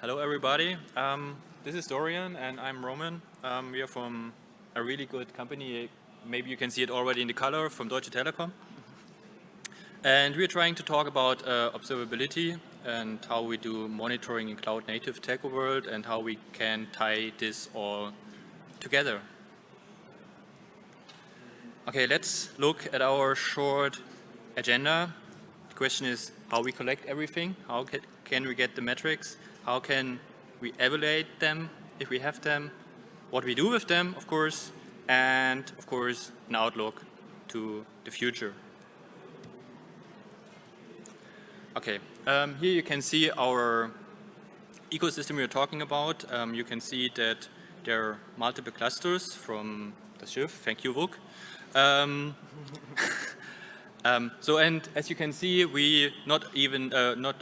Hello, everybody. Um, this is Dorian, and I'm Roman. Um, we are from a really good company. Maybe you can see it already in the color from Deutsche Telekom. And we're trying to talk about uh, observability and how we do monitoring in cloud native tech world and how we can tie this all together. Okay, let's look at our short agenda. The question is how we collect everything, how can we get the metrics, how can we evaluate them if we have them, what we do with them, of course, and of course, an outlook to the future. Okay, um, here you can see our ecosystem we're talking about. Um, you can see that there are multiple clusters from the Schiff. Thank you, Vuk. Um, um, so, and as you can see, we not even, uh, not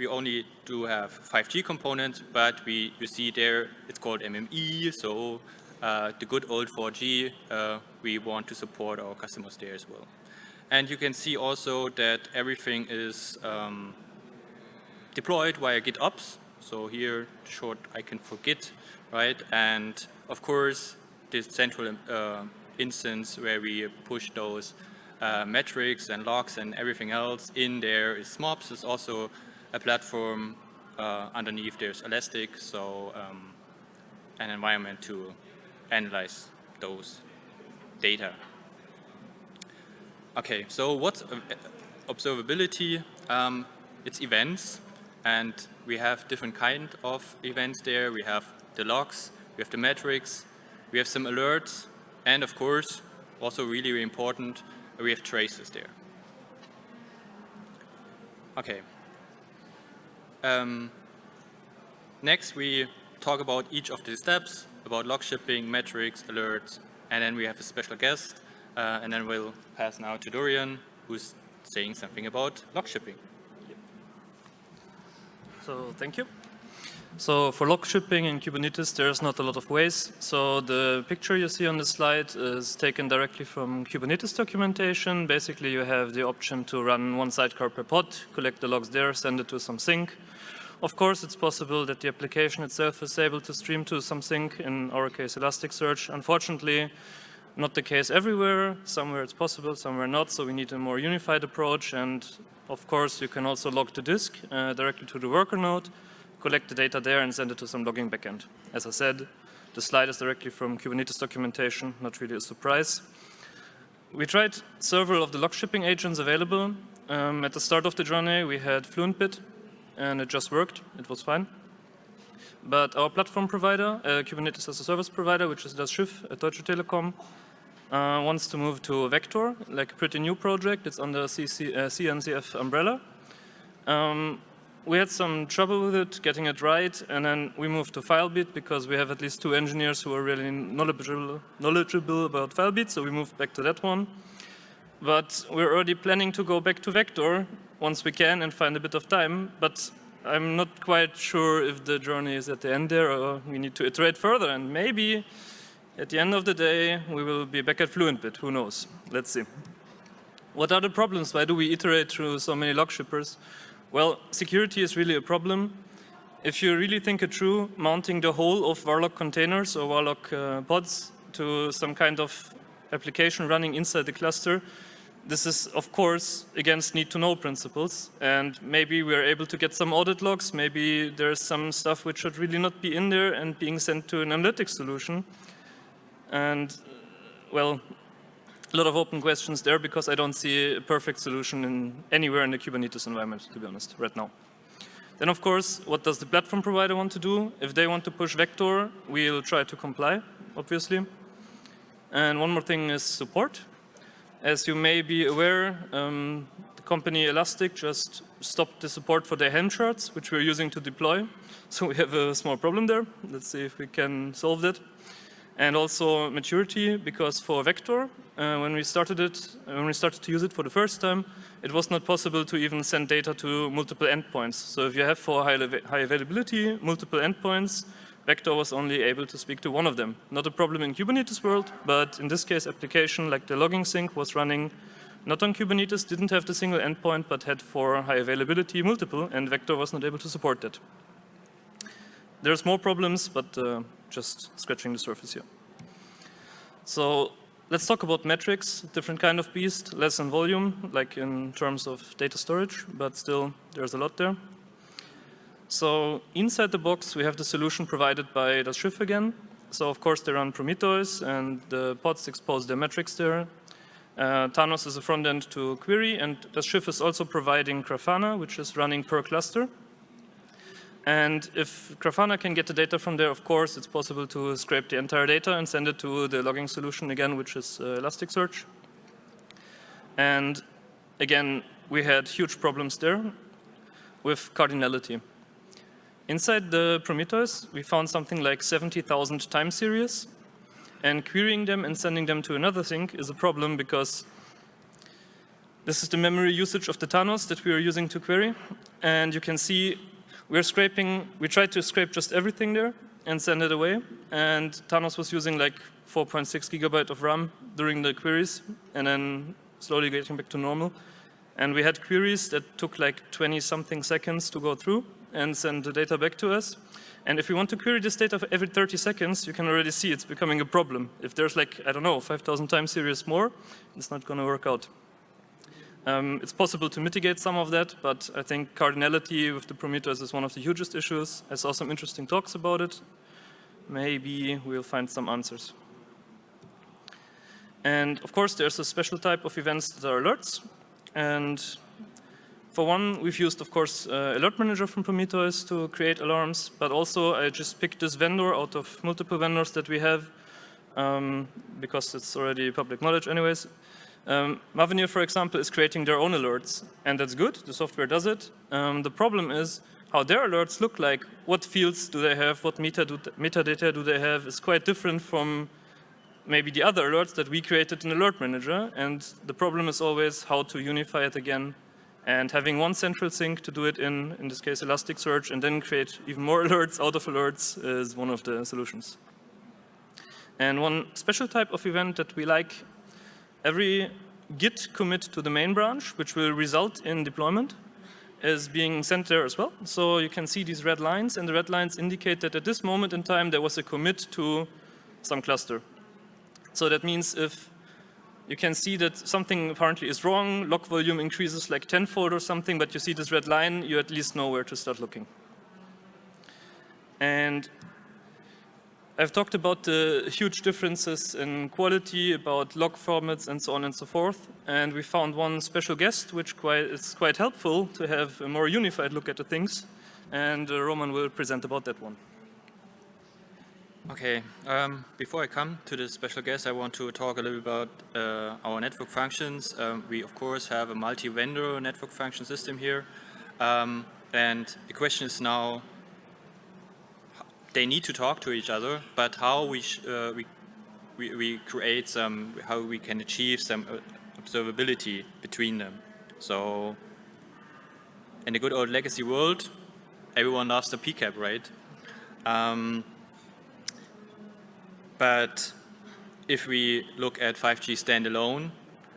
we only do have 5G components, but we you see there it's called MME, so uh, the good old 4G, uh, we want to support our customers there as well. And you can see also that everything is um, deployed via GitOps. So here, short icon for Git, right? And of course, this central uh, instance where we push those uh, metrics and logs and everything else in there is Smops. It's also a platform uh, underneath there's Elastic, so um, an environment to analyze those data. Okay, so what's observability? Um, it's events, and we have different kind of events there. We have the logs, we have the metrics, we have some alerts, and of course, also really, really important, we have traces there. Okay, um, next, we talk about each of the steps, about log shipping, metrics, alerts, and then we have a special guest, uh, and then we'll pass now to Dorian, who's saying something about log shipping. So thank you. So for log shipping in Kubernetes, there's not a lot of ways. So the picture you see on the slide is taken directly from Kubernetes documentation. Basically, you have the option to run one sidecar per pod, collect the logs there, send it to some sink, of course, it's possible that the application itself is able to stream to some sink, in our case Elasticsearch. Unfortunately, not the case everywhere. Somewhere it's possible, somewhere not, so we need a more unified approach. And of course, you can also log to disk uh, directly to the worker node, collect the data there and send it to some logging backend. As I said, the slide is directly from Kubernetes documentation, not really a surprise. We tried several of the log shipping agents available. Um, at the start of the journey, we had FluentBit, and it just worked. It was fine. But our platform provider, uh, Kubernetes as a service provider, which is das Schiff at Deutsche Telekom, uh, wants to move to Vector, like a pretty new project. It's under CC, uh, CNCF umbrella. Um, we had some trouble with it, getting it right, and then we moved to Filebeat because we have at least two engineers who are really knowledgeable, knowledgeable about Filebeat, so we moved back to that one. But we're already planning to go back to Vector once we can and find a bit of time, but I'm not quite sure if the journey is at the end there or we need to iterate further and maybe at the end of the day we will be back at FluentBit, who knows, let's see. What are the problems? Why do we iterate through so many log shippers? Well, security is really a problem. If you really think it through, mounting the whole of /var/log containers or /var/log uh, pods to some kind of application running inside the cluster this is, of course, against need-to-know principles. And maybe we're able to get some audit logs. Maybe there's some stuff which should really not be in there and being sent to an analytics solution. And, well, a lot of open questions there because I don't see a perfect solution in anywhere in the Kubernetes environment, to be honest, right now. Then, of course, what does the platform provider want to do? If they want to push Vector, we'll try to comply, obviously. And one more thing is support. As you may be aware, um, the company Elastic just stopped the support for their Helm charts, which we're using to deploy. So we have a small problem there. Let's see if we can solve that. And also maturity, because for Vector, uh, when we started it, uh, when we started to use it for the first time, it was not possible to even send data to multiple endpoints. So if you have for high, high availability, multiple endpoints, Vector was only able to speak to one of them. Not a problem in Kubernetes world, but in this case, application like the logging sink was running not on Kubernetes, didn't have the single endpoint, but had for high availability multiple, and Vector was not able to support that. there's more problems, but uh, just scratching the surface here. So let's talk about metrics, different kind of beast, less in volume, like in terms of data storage, but still there's a lot there. So inside the box, we have the solution provided by das Schiff again. So of course they run Prometheus and the pods expose their metrics there. Uh, Thanos is a front end to query and das Schiff is also providing Grafana, which is running per cluster. And if Grafana can get the data from there, of course, it's possible to scrape the entire data and send it to the logging solution again, which is uh, Elasticsearch. And again, we had huge problems there with cardinality. Inside the Prometheus, we found something like 70,000 time series. And querying them and sending them to another thing is a problem because this is the memory usage of the Thanos that we are using to query. And you can see we're scraping, we tried to scrape just everything there and send it away. And Thanos was using like 4.6 gigabyte of RAM during the queries and then slowly getting back to normal. And we had queries that took like 20 something seconds to go through and send the data back to us. And if we want to query this data every 30 seconds, you can already see it's becoming a problem. If there's like, I don't know, 5,000 time series more, it's not going to work out. Um, it's possible to mitigate some of that, but I think cardinality with the Prometheus is one of the hugest issues. I saw some interesting talks about it. Maybe we'll find some answers. And of course, there's a special type of events that are alerts. And for one, we've used, of course, uh, Alert Manager from Prometheus to create alarms, but also I just picked this vendor out of multiple vendors that we have, um, because it's already public knowledge anyways. Um, Mavenir, for example, is creating their own alerts, and that's good. The software does it. Um, the problem is how their alerts look like. What fields do they have? What meta do metadata do they have? Is quite different from maybe the other alerts that we created in Alert Manager. And the problem is always how to unify it again. And having one central sink to do it in, in this case, Elasticsearch, and then create even more alerts out of alerts is one of the solutions. And one special type of event that we like every git commit to the main branch, which will result in deployment, is being sent there as well. So you can see these red lines, and the red lines indicate that at this moment in time there was a commit to some cluster. So that means if you can see that something apparently is wrong, log volume increases like tenfold or something, but you see this red line, you at least know where to start looking. And I've talked about the huge differences in quality, about log formats and so on and so forth. And we found one special guest, which quite, is quite helpful to have a more unified look at the things. And uh, Roman will present about that one. Okay, um, before I come to the special guest, I want to talk a little bit about uh, our network functions. Um, we, of course, have a multi-vendor network function system here. Um, and the question is now, they need to talk to each other, but how we, uh, we, we, we, create some, how we can achieve some uh, observability between them. So in the good old legacy world, everyone loves the PCAP, right? Um, but if we look at 5G standalone,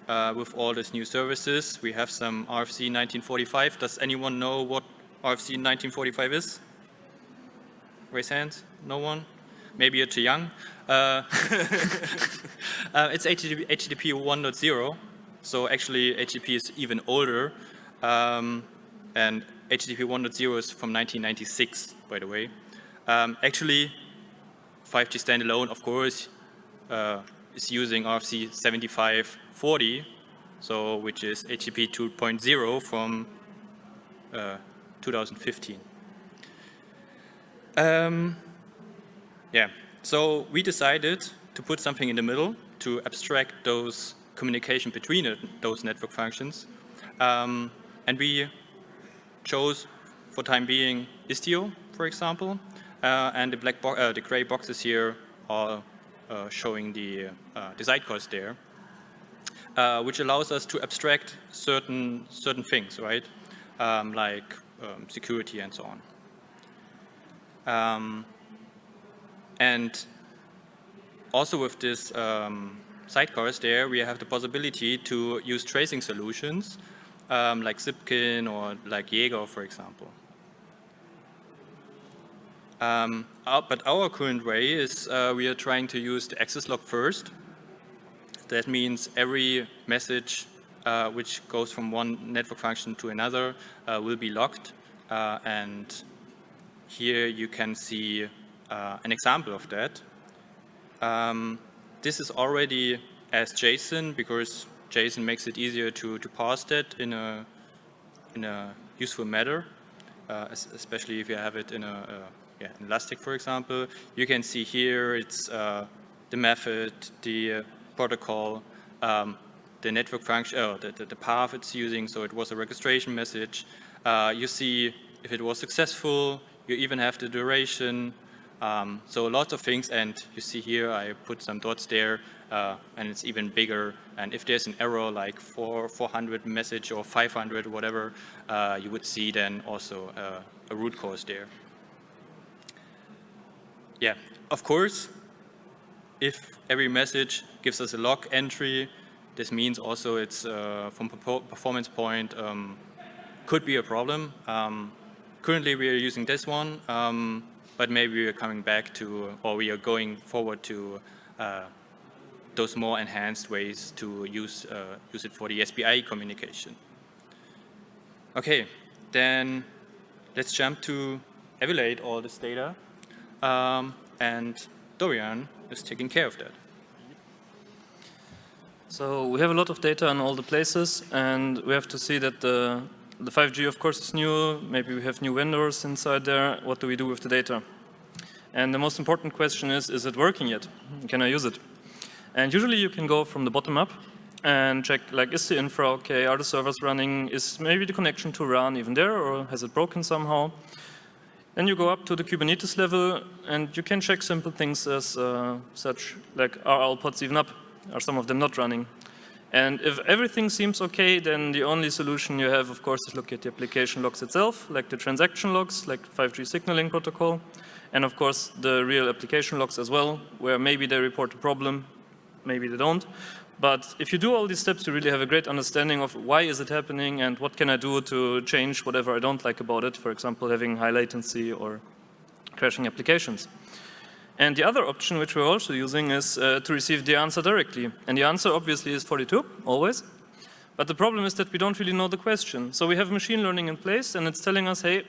uh, with all these new services, we have some RFC 1945. Does anyone know what RFC 1945 is? Raise hands. No one? Maybe you're too young. Uh, uh, it's HTTP, HTTP 1.0. So actually HTTP is even older. Um, and HTTP 1.0 is from 1996, by the way. Um, actually, 5G standalone, of course, uh, is using RFC 7540, so which is HTTP 2.0 from uh, 2015. Um, yeah, so we decided to put something in the middle to abstract those communication between it, those network functions. Um, and we chose, for time being, Istio, for example. Uh, and the black uh, the gray boxes here are uh, showing the, uh, the sidecars there, uh, which allows us to abstract certain certain things, right? Um, like um, security and so on. Um, and also with this um, sidecars there, we have the possibility to use tracing solutions um, like Zipkin or like Jaeger, for example. Um, but our current way is uh, we are trying to use the access log first. That means every message uh, which goes from one network function to another uh, will be logged. Uh, and here you can see uh, an example of that. Um, this is already as JSON because JSON makes it easier to, to parse that in a, in a useful manner, especially if you have it in a, a yeah, Elastic, for example, you can see here it's uh, the method, the uh, protocol, um, the network function, oh, the, the, the, path it's using, so it was a registration message. Uh, you see if it was successful, you even have the duration, um, so lots of things, and you see here I put some dots there, uh, and it's even bigger. And if there's an error like four, 400 message or 500, whatever, uh, you would see then also uh, a root cause there. Yeah, of course, if every message gives us a log entry, this means also it's uh, from performance point um, could be a problem. Um, currently we are using this one, um, but maybe we are coming back to, or we are going forward to uh, those more enhanced ways to use, uh, use it for the SBI communication. Okay, then let's jump to evaluate all this data. Um, and Dorian is taking care of that. So we have a lot of data in all the places, and we have to see that the, the 5G, of course, is new. Maybe we have new vendors inside there. What do we do with the data? And the most important question is, is it working yet? Can I use it? And usually you can go from the bottom up and check, like, is the infra okay? Are the servers running? Is maybe the connection to RAN even there, or has it broken somehow? Then you go up to the Kubernetes level and you can check simple things as uh, such like are all pods even up? Are some of them not running? And if everything seems okay, then the only solution you have, of course, is look at the application logs itself, like the transaction logs, like 5G signaling protocol, and of course the real application logs as well, where maybe they report a problem, maybe they don't. But if you do all these steps, you really have a great understanding of why is it happening and what can I do to change whatever I don't like about it, for example, having high latency or crashing applications. And the other option which we're also using is uh, to receive the answer directly. And the answer obviously is 42, always. But the problem is that we don't really know the question. So we have machine learning in place and it's telling us, hey,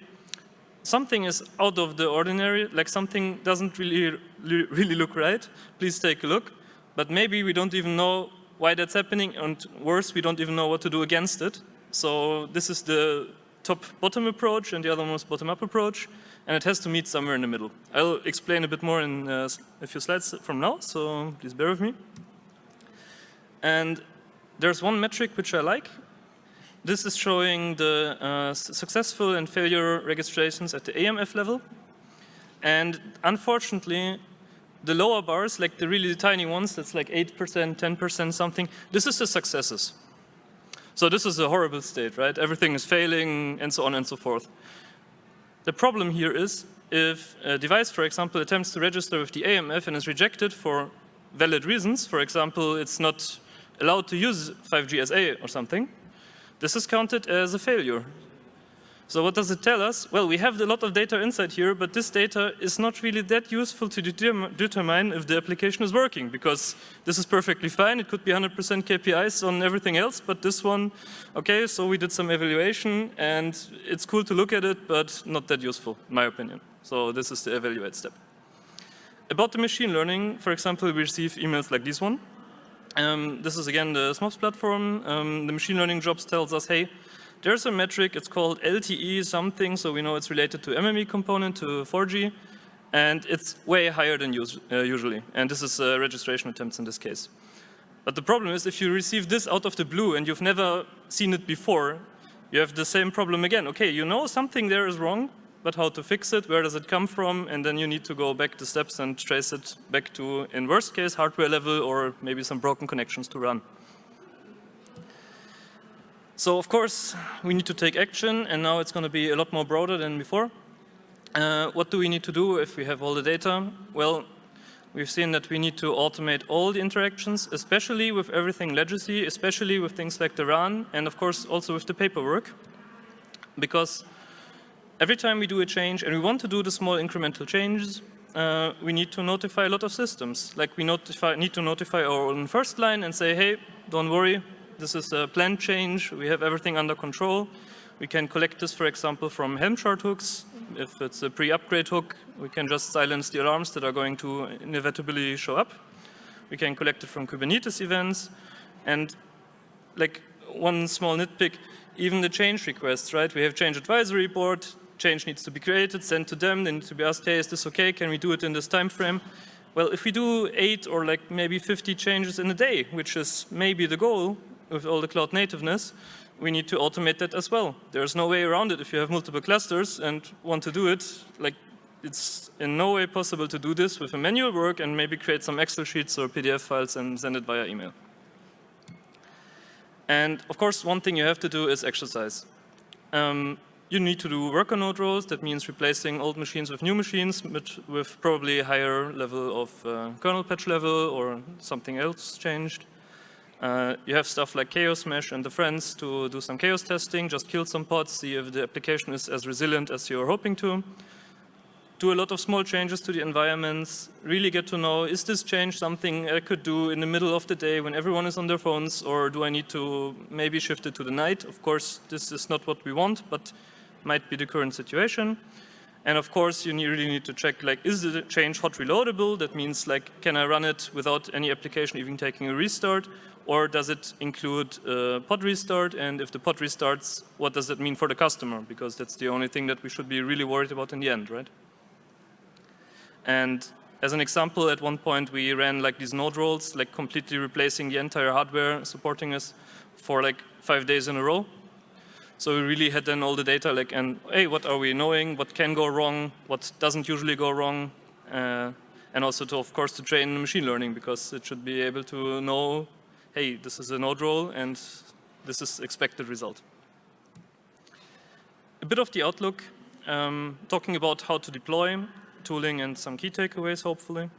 something is out of the ordinary, like something doesn't really, really look right. Please take a look but maybe we don't even know why that's happening, and worse, we don't even know what to do against it. So this is the top-bottom approach, and the other one is bottom-up approach, and it has to meet somewhere in the middle. I'll explain a bit more in uh, a few slides from now, so please bear with me. And there's one metric which I like. This is showing the uh, successful and failure registrations at the AMF level. And unfortunately, the lower bars, like the really tiny ones, that's like 8%, 10% something, this is the successes. So this is a horrible state, right? Everything is failing and so on and so forth. The problem here is if a device, for example, attempts to register with the AMF and is rejected for valid reasons, for example, it's not allowed to use 5GSA or something, this is counted as a failure. So what does it tell us? Well, we have a lot of data inside here, but this data is not really that useful to determine if the application is working, because this is perfectly fine. It could be 100% KPIs on everything else, but this one, okay, so we did some evaluation, and it's cool to look at it, but not that useful, in my opinion. So this is the evaluate step. About the machine learning, for example, we receive emails like this one. Um, this is again the SMOPS platform. Um, the machine learning jobs tells us, hey, there's a metric, it's called LTE something, so we know it's related to MME component, to 4G, and it's way higher than us uh, usually. And this is uh, registration attempts in this case. But the problem is if you receive this out of the blue and you've never seen it before, you have the same problem again. Okay, you know something there is wrong, but how to fix it, where does it come from, and then you need to go back the steps and trace it back to, in worst case, hardware level or maybe some broken connections to RAN. So of course, we need to take action, and now it's going to be a lot more broader than before. Uh, what do we need to do if we have all the data? Well, we've seen that we need to automate all the interactions, especially with everything legacy, especially with things like the RAN, and of course also with the paperwork. Because every time we do a change and we want to do the small incremental changes, uh, we need to notify a lot of systems. Like we notify, need to notify our own first line and say, hey, don't worry, this is a planned change, we have everything under control. We can collect this, for example, from Helm chart hooks. If it's a pre-upgrade hook, we can just silence the alarms that are going to inevitably show up. We can collect it from Kubernetes events. And like one small nitpick, even the change requests, right? We have change advisory board, change needs to be created, sent to them, they need to be asked, hey, is this okay? Can we do it in this time frame? Well, if we do eight or like maybe 50 changes in a day, which is maybe the goal with all the cloud nativeness, we need to automate that as well. There's no way around it if you have multiple clusters and want to do it. Like, it's in no way possible to do this with a manual work and maybe create some Excel sheets or PDF files and send it via email. And of course, one thing you have to do is exercise. Um, you need to do worker node rolls. That means replacing old machines with new machines with, with probably higher level of uh, kernel patch level or something else changed. Uh, you have stuff like Chaos Mesh and the friends to do some chaos testing, just kill some pods, see if the application is as resilient as you're hoping to. Do a lot of small changes to the environments, really get to know, is this change something I could do in the middle of the day when everyone is on their phones, or do I need to maybe shift it to the night? Of course, this is not what we want, but might be the current situation. And of course, you really need to check, like, is the change hot reloadable? That means, like, can I run it without any application even taking a restart? Or does it include a pod restart? And if the pod restarts, what does that mean for the customer? Because that's the only thing that we should be really worried about in the end, right? And as an example, at one point we ran like these node rolls, like completely replacing the entire hardware supporting us for like five days in a row. So we really had then all the data like, and hey, what are we knowing? What can go wrong? What doesn't usually go wrong? Uh, and also to, of course, to train machine learning because it should be able to know hey, this is a node roll and this is expected result. A bit of the outlook, um, talking about how to deploy, tooling and some key takeaways, hopefully.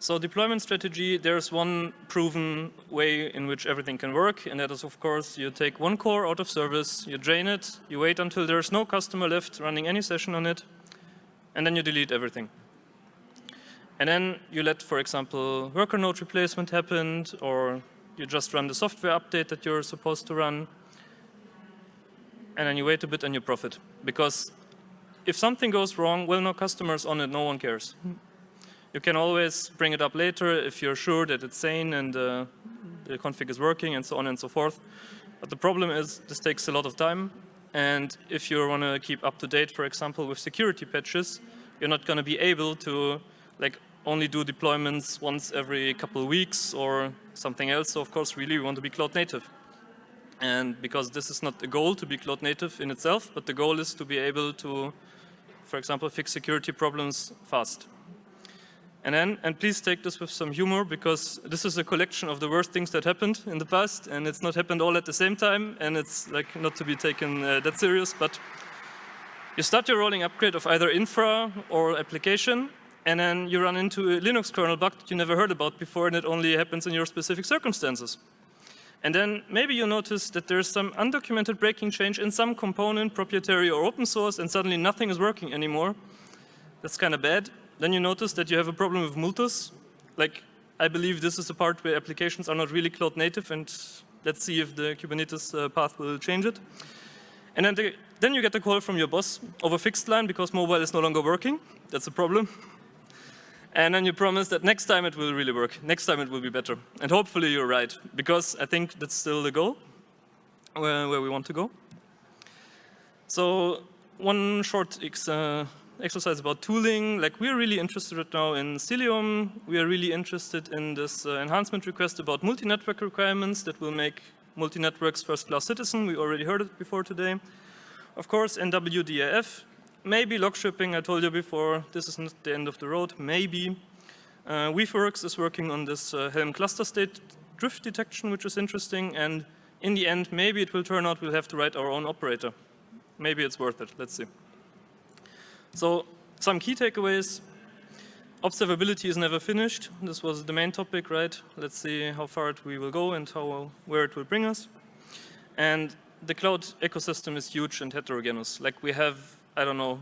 So deployment strategy, there's one proven way in which everything can work, and that is, of course, you take one core out of service, you drain it, you wait until there's no customer left running any session on it, and then you delete everything. And then you let, for example, worker node replacement happen, or you just run the software update that you're supposed to run, and then you wait a bit and you profit. Because if something goes wrong, well, no customers on it, no one cares. You can always bring it up later if you're sure that it's sane and uh, the config is working and so on and so forth. But the problem is this takes a lot of time. And if you want to keep up to date, for example, with security patches, you're not going to be able to like only do deployments once every couple of weeks or something else. So of course, really we want to be cloud native. And because this is not the goal to be cloud native in itself, but the goal is to be able to, for example, fix security problems fast. And then, and please take this with some humor because this is a collection of the worst things that happened in the past and it's not happened all at the same time and it's like not to be taken uh, that serious, but you start your rolling upgrade of either infra or application and then you run into a Linux kernel bug that you never heard about before and it only happens in your specific circumstances. And then maybe you notice that there's some undocumented breaking change in some component, proprietary or open source, and suddenly nothing is working anymore. That's kind of bad. Then you notice that you have a problem with Multus. Like, I believe this is the part where applications are not really cloud native, and let's see if the Kubernetes uh, path will change it. And then, the, then you get a call from your boss over fixed line because mobile is no longer working. That's a problem. And then you promise that next time it will really work. Next time it will be better. And hopefully you're right, because I think that's still the goal, where, where we want to go. So one short ex, uh, exercise about tooling, like we're really interested right now in Cilium. We are really interested in this uh, enhancement request about multi-network requirements that will make multi-networks first-class citizen. We already heard it before today. Of course, NWDAF, maybe log shipping, I told you before, this is not the end of the road, maybe. Uh, Weaveworks is working on this uh, Helm cluster state drift detection, which is interesting, and in the end, maybe it will turn out we'll have to write our own operator. Maybe it's worth it, let's see. So, some key takeaways. Observability is never finished. This was the main topic, right? Let's see how far we will go and how, where it will bring us. And the cloud ecosystem is huge and heterogeneous. Like we have, I don't know,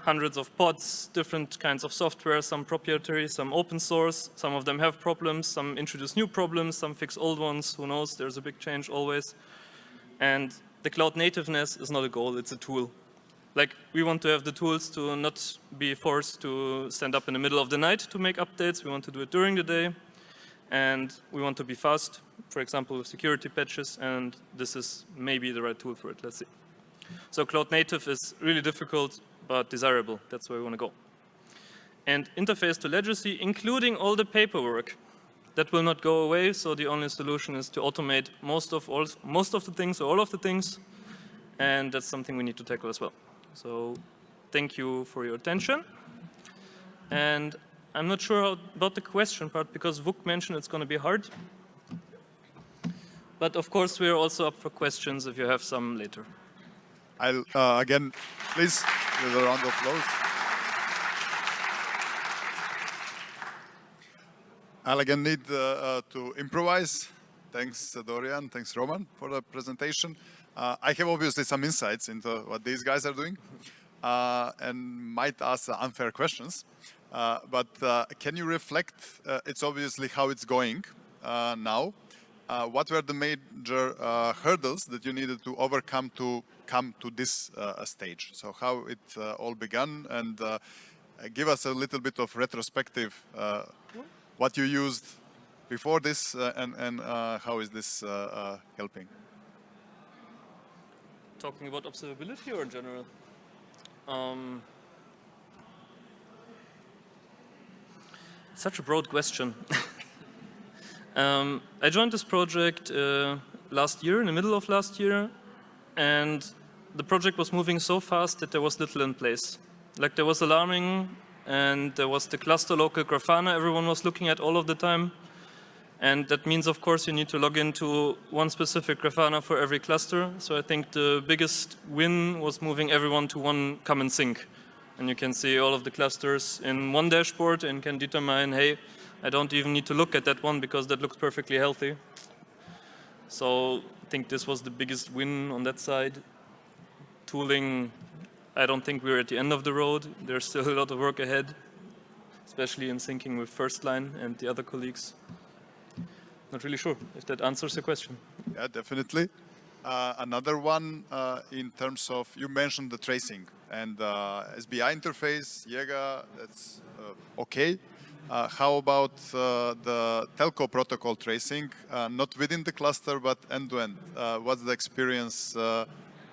hundreds of pods, different kinds of software, some proprietary, some open source. Some of them have problems, some introduce new problems, some fix old ones. Who knows? There's a big change always. And the cloud nativeness is not a goal, it's a tool. Like we want to have the tools to not be forced to stand up in the middle of the night to make updates. We want to do it during the day. And we want to be fast, for example, with security patches. And this is maybe the right tool for it. Let's see. So cloud native is really difficult, but desirable. That's where we want to go. And interface to legacy, including all the paperwork. That will not go away, so the only solution is to automate most of, all, most of the things, or all of the things, and that's something we need to tackle as well. So thank you for your attention. And I'm not sure how, about the question part, because Vuk mentioned it's going to be hard. But of course, we're also up for questions if you have some later. I'll, uh, again, please, with a round of applause. I'll again need uh, uh, to improvise. Thanks, uh, Dorian. Thanks, Roman, for the presentation. Uh, I have obviously some insights into what these guys are doing uh, and might ask unfair questions. But can you reflect, it's obviously how it's going now. what were the major hurdles that you needed to overcome to come to this stage? So how it all began and give us a little bit of retrospective what you used before this uh, and, and uh, how is this uh, helping? Talking about observability or in general? Um, such a broad question. um, I joined this project uh, last year, in the middle of last year, and the project was moving so fast that there was little in place. Like there was alarming and there was the cluster local Grafana everyone was looking at all of the time. And that means, of course, you need to log into one specific Grafana for every cluster. So I think the biggest win was moving everyone to one common sink. And you can see all of the clusters in one dashboard and can determine, hey, I don't even need to look at that one because that looks perfectly healthy. So I think this was the biggest win on that side. Tooling I don't think we're at the end of the road. There's still a lot of work ahead, especially in syncing with Firstline and the other colleagues. Not really sure if that answers the question. Yeah, definitely. Uh, another one uh, in terms of, you mentioned the tracing and uh, SBI interface, Jaeger, that's uh, okay. Uh, how about uh, the telco protocol tracing, not within the cluster, but end-to-end? -end? what's the experience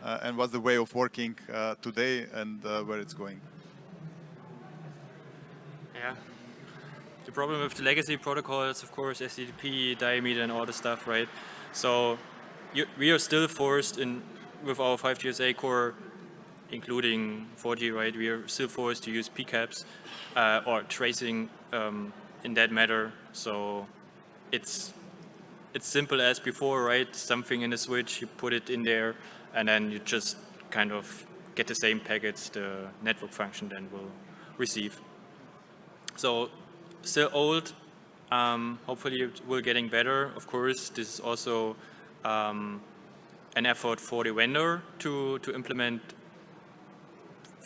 uh, and what's the way of working uh, today and uh, where it's going? Yeah. The problem with the legacy protocols, of course, HTTP, diameter, and all the stuff, right? So you, we are still forced in with our 5GSA core, including 4G, right? We are still forced to use PCAPs uh, or tracing um, in that matter. So it's it's simple as before, right? Something in the switch, you put it in there, and then you just kind of get the same packets the network function then will receive. So still old, um, hopefully it will getting better. Of course, this is also um, an effort for the vendor to, to implement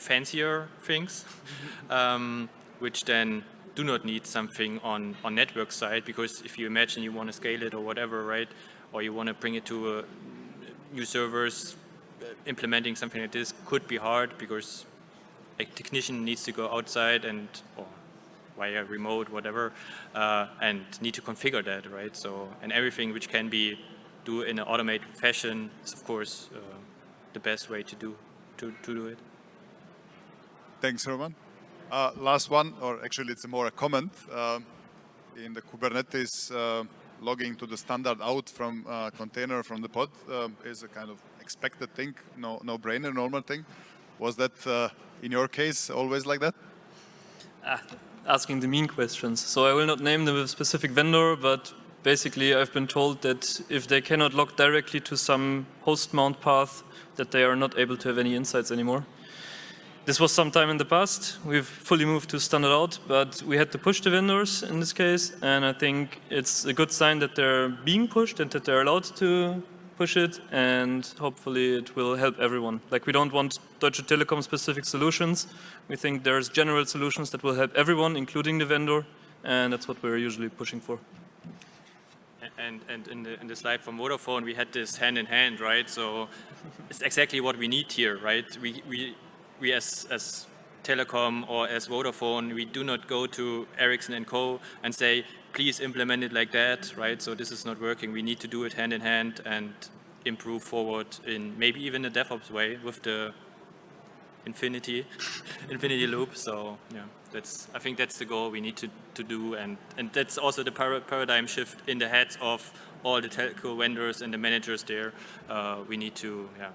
fancier things, um, which then do not need something on, on network side, because if you imagine you want to scale it or whatever, right, or you want to bring it to a new servers, uh, implementing something like this could be hard because a technician needs to go outside and or via remote, whatever, uh, and need to configure that, right? So, and everything which can be do in an automated fashion is, of course, uh, the best way to do to, to do it. Thanks, Roman. Uh, last one, or actually it's more a comment. Uh, in the Kubernetes uh, logging to the standard out from uh, container from the pod um, is a kind of expected thing, no, no brainer, normal thing. Was that uh, in your case always like that? Ah, asking the mean questions. So I will not name the specific vendor, but basically I've been told that if they cannot log directly to some host mount path, that they are not able to have any insights anymore. This was some time in the past. We've fully moved to standard out, but we had to push the vendors in this case. And I think it's a good sign that they're being pushed and that they're allowed to push it, and hopefully it will help everyone. Like we don't want Deutsche Telekom specific solutions. We think there's general solutions that will help everyone, including the vendor, and that's what we're usually pushing for. And, and in, the, in the slide from Vodafone, we had this hand in hand, right? So it's exactly what we need here, right? We, we, we as, as Telekom or as Vodafone, we do not go to Ericsson and Co. and say, please implement it like that, right? So this is not working. We need to do it hand in hand and improve forward in maybe even a DevOps way with the infinity, infinity loop. So yeah, that's I think that's the goal we need to, to do, and and that's also the para paradigm shift in the heads of all the telco vendors and the managers there. Uh, we need to yeah